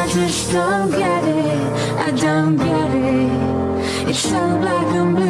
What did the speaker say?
I just don't get it. I don't get it. It's so black and blue.